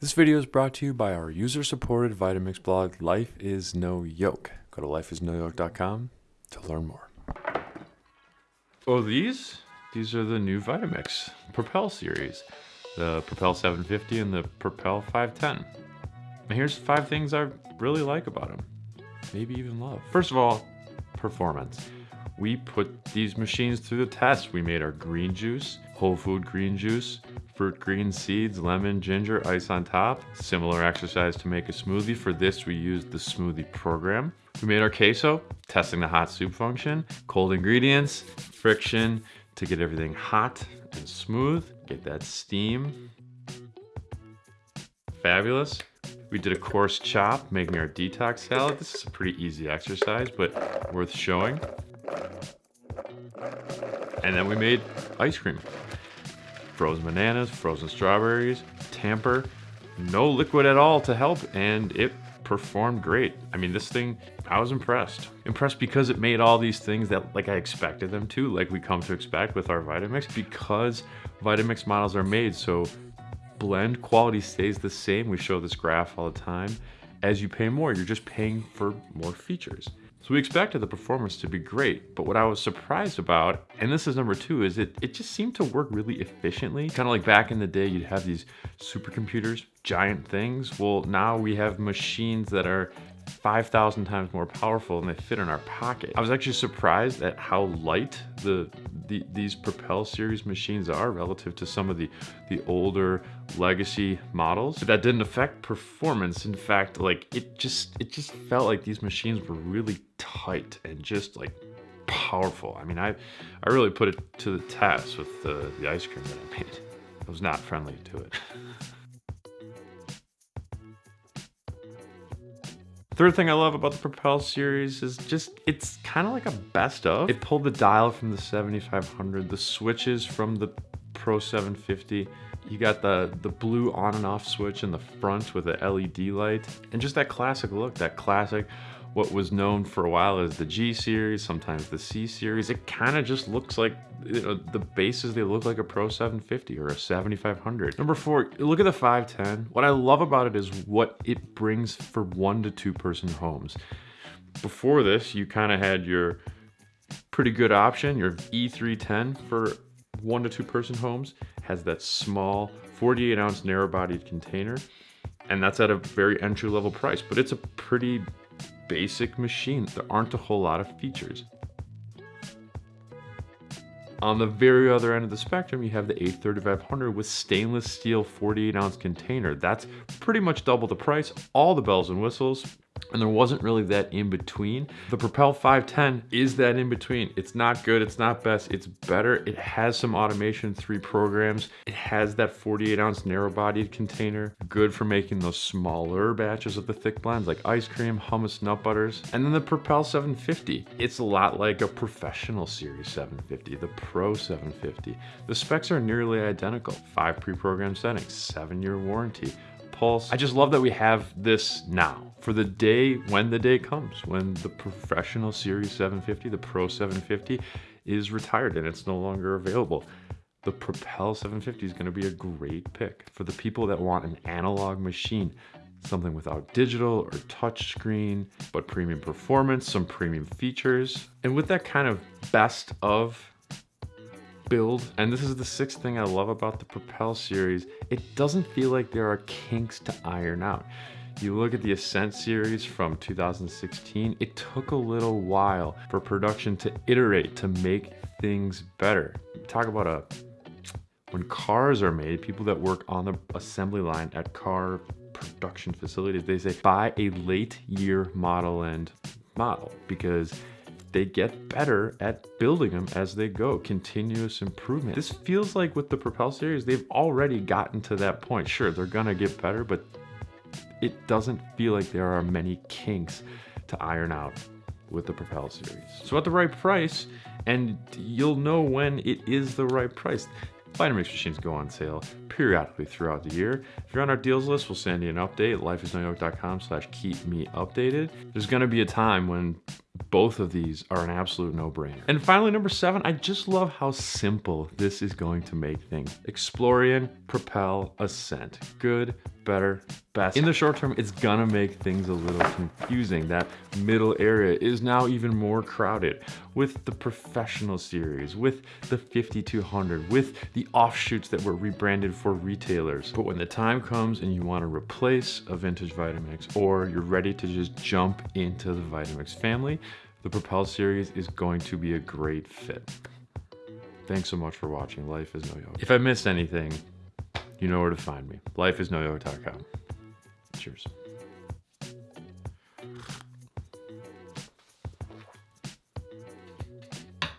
This video is brought to you by our user-supported Vitamix blog, Life is No Yoke. Go to lifeisnoyoke.com to learn more. Oh, these? These are the new Vitamix Propel series. The Propel 750 and the Propel 510. And here's five things I really like about them. Maybe even love. First of all, performance. We put these machines through the test. We made our green juice, whole food green juice, fruit green seeds, lemon, ginger, ice on top. Similar exercise to make a smoothie. For this, we used the smoothie program. We made our queso, testing the hot soup function, cold ingredients, friction to get everything hot and smooth, get that steam. Fabulous. We did a coarse chop, making our detox salad. This is a pretty easy exercise, but worth showing. And then we made ice cream frozen bananas, frozen strawberries, tamper, no liquid at all to help, and it performed great. I mean, this thing, I was impressed. Impressed because it made all these things that like I expected them to, like we come to expect with our Vitamix, because Vitamix models are made so blend quality stays the same. We show this graph all the time. As you pay more, you're just paying for more features. So we expected the performance to be great, but what I was surprised about, and this is number two, is it, it just seemed to work really efficiently. Kind of like back in the day, you'd have these supercomputers, giant things. Well, now we have machines that are 5,000 times more powerful and they fit in our pocket. I was actually surprised at how light the, the these Propel series machines are relative to some of the, the older legacy models. But that didn't affect performance. In fact, like it just, it just felt like these machines were really tight and just like powerful. I mean, I, I really put it to the test with the, the ice cream that I made. I was not friendly to it. Third thing I love about the Propel series is just, it's kind of like a best of. It pulled the dial from the 7500, the switches from the Pro 750. You got the, the blue on and off switch in the front with the LED light. And just that classic look, that classic what was known for a while as the G series, sometimes the C series. It kind of just looks like you know, the bases, they look like a Pro 750 or a 7500. Number four, look at the 510. What I love about it is what it brings for one to two person homes. Before this, you kind of had your pretty good option, your E310 for one to two person homes, has that small 48 ounce narrow bodied container. And that's at a very entry level price, but it's a pretty basic machine. There aren't a whole lot of features. On the very other end of the spectrum, you have the A3500 with stainless steel 48 ounce container. That's pretty much double the price, all the bells and whistles, and there wasn't really that in between. The Propel 510 is that in between. It's not good, it's not best, it's better. It has some automation, three programs. It has that 48 ounce narrow bodied container, good for making those smaller batches of the thick blends like ice cream, hummus, nut butters. And then the Propel 750. It's a lot like a professional series 750, the Pro 750. The specs are nearly identical. Five pre-programmed settings, seven year warranty, pulse. I just love that we have this now for the day when the day comes, when the professional Series 750, the Pro 750 is retired and it's no longer available. The Propel 750 is going to be a great pick for the people that want an analog machine, something without digital or touch screen, but premium performance, some premium features. And with that kind of best of build, and this is the sixth thing I love about the Propel series, it doesn't feel like there are kinks to iron out. You look at the Ascent series from 2016, it took a little while for production to iterate, to make things better. Talk about a, when cars are made, people that work on the assembly line at car production facilities, they say buy a late year model and model because they get better at building them as they go. Continuous improvement. This feels like with the Propel series, they've already gotten to that point. Sure, they're gonna get better, but it doesn't feel like there are many kinks to iron out with the Propel series. So at the right price, and you'll know when it is the right price. Vitamix machines go on sale periodically throughout the year. If you're on our deals list, we'll send you an update, lifeisnoyoke.com slash keep me updated. There's gonna be a time when both of these are an absolute no-brainer. And finally, number seven, I just love how simple this is going to make things. Explorian, Propel, Ascent. Good, better, best. In the short term, it's gonna make things a little confusing. That middle area is now even more crowded with the professional series, with the 5200, with the offshoots that were rebranded for retailers. But when the time comes and you wanna replace a vintage Vitamix or you're ready to just jump into the Vitamix family, the Propel series is going to be a great fit. Thanks so much for watching Life is No Yoke. If I missed anything, you know where to find me. Lifeisnoyoke.com. Cheers.